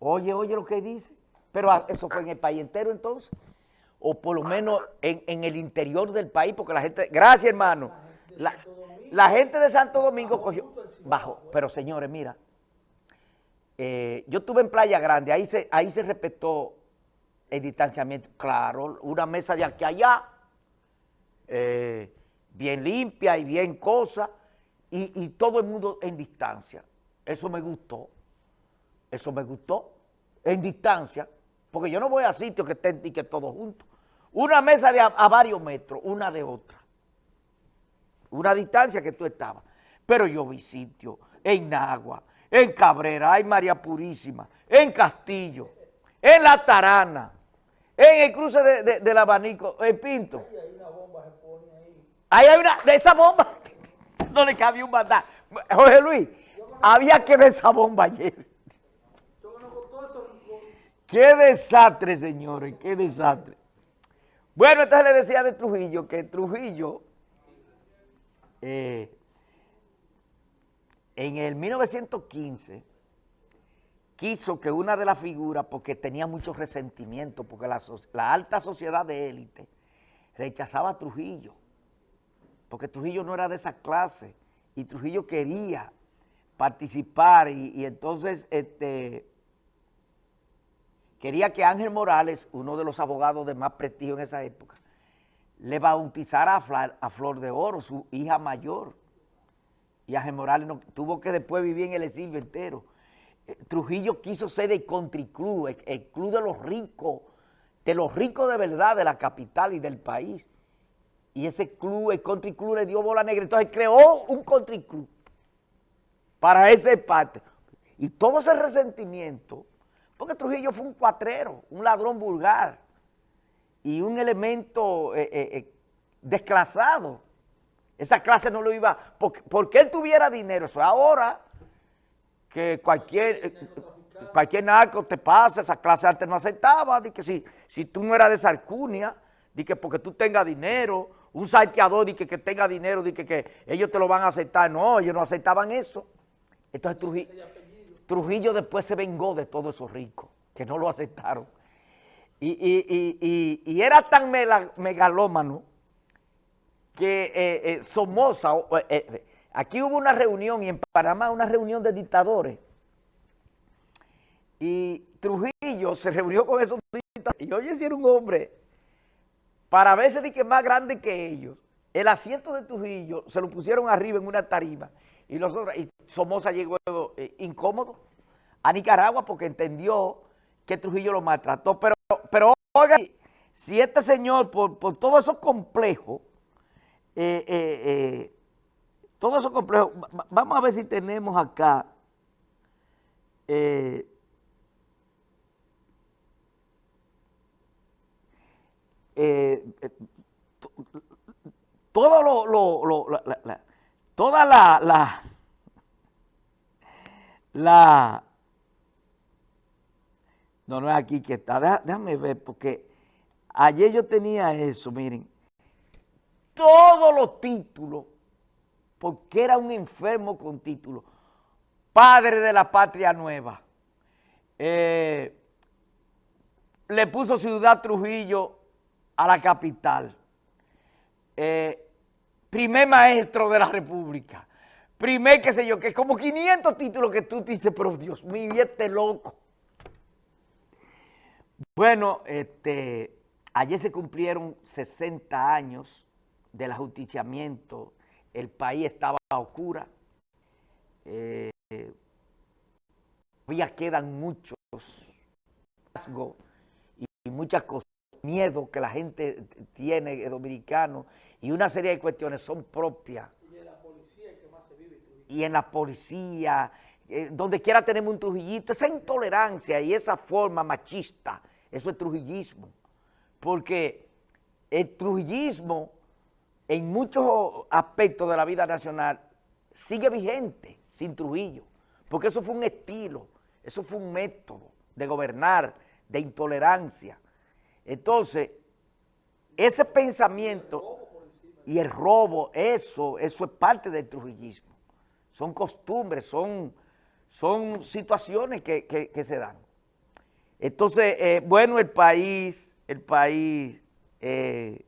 Oye, oye lo que dice. Pero ah, eso fue en el país entero entonces. O por lo menos en, el interior del país, porque la gente... Gracias, hermano. La, gente de Santo Domingo cogió... Bajo. Pero señores, mira. Eh, yo estuve en Playa Grande, ahí se, ahí se respetó el distanciamiento. Claro, una mesa de aquí a allá, eh, bien limpia y bien cosa, y, y todo el mundo en distancia. Eso me gustó. Eso me gustó. En distancia. Porque yo no voy a sitios que estén y que todos juntos. Una mesa de a, varios metros, una de otra. Una distancia que tú estabas. Pero yo vi sitios en Nagua, en Cabrera, en María Purísima, en Castillo, en La Tarana, en el cruce del abanico, en Pinto. Ahí hay una bomba se pone ahí. Ahí hay una, de esa bomba, no le cabía un bandar. Jorge Luis, había que ver esa bomba ayer. Qué desastre, señores, qué desastre. Bueno, entonces le decía de Trujillo que Trujillo eh, en el 1915 quiso que una de las figuras, porque tenía mucho resentimiento, porque la, alta sociedad de élite rechazaba a Trujillo, porque Trujillo no era de esa clase, y Trujillo quería participar, y, y entonces este, quería que Ángel Morales, uno de los abogados de más prestigio en esa época, le bautizara a Flor, de Oro, su hija mayor. Y Ángel Morales no, tuvo que después vivir en el exilio entero. Eh, Trujillo quiso ser el country club, el, club de los ricos, de los ricos de verdad de la capital y del país. Y ese club, el country club le dio bola negra, entonces creó un country club para ese parte. Y todo ese resentimiento porque Trujillo fue un cuatrero, un ladrón vulgar y un elemento eh, eh, eh, desclasado. Esa clase no lo iba, porque, él tuviera dinero. Eso ahora que cualquier, cualquier narco te pasa, esa clase antes no aceptaba, de que si, si tú no eras de Sarcunia, de que porque tú tengas dinero, un salteador de que, tenga dinero, de que ellos te lo van a aceptar. No, ellos no aceptaban eso. Entonces Trujillo... Trujillo después se vengó de todos esos ricos que no lo aceptaron. Y, era tan megalómano que eh, eh, Somoza, eh, aquí hubo una reunión y en Panamá una reunión de dictadores. Y Trujillo se reunió con esos dictadores. Y oye, si era un hombre, para de que más grande que ellos, el asiento de Trujillo se lo pusieron arriba en una tarima y, los y Somoza llegó eh, incómodo a Nicaragua porque entendió que Trujillo lo maltrató. Pero, pero oiga, si este señor, por, por todo eso complejo, eh, eh, todo eso complejo, vamos a ver si tenemos acá todo lo, lo, lo toda la, la, la, no, no es aquí que está, déjame ver, porque ayer yo tenía eso, miren, todos los títulos, porque era un enfermo con títulos, padre de la patria nueva, eh, le puso Ciudad Trujillo a la capital, eh, primer maestro de la República, primer qué sé yo, que es como 500 títulos que tú dices, pero Dios mío, este loco. Bueno, este, ayer se cumplieron 60 años del ajusticiamiento, el país estaba a oscura, eh, todavía quedan muchos y muchas cosas miedo que la gente tiene dominicano y una serie de cuestiones son propias. Y en la policía que más se vive. Y en la policía, eh, donde quiera tenemos un trujillito, esa intolerancia y esa forma machista, eso es trujillismo. Porque el trujillismo en muchos aspectos de la vida nacional sigue vigente sin Trujillo, porque eso fue un estilo, eso fue un método de gobernar, de intolerancia, entonces, ese pensamiento y el robo, eso, eso es parte del trujillismo. Son costumbres, son, son situaciones que, se dan. Entonces, eh, bueno, el país, el país eh,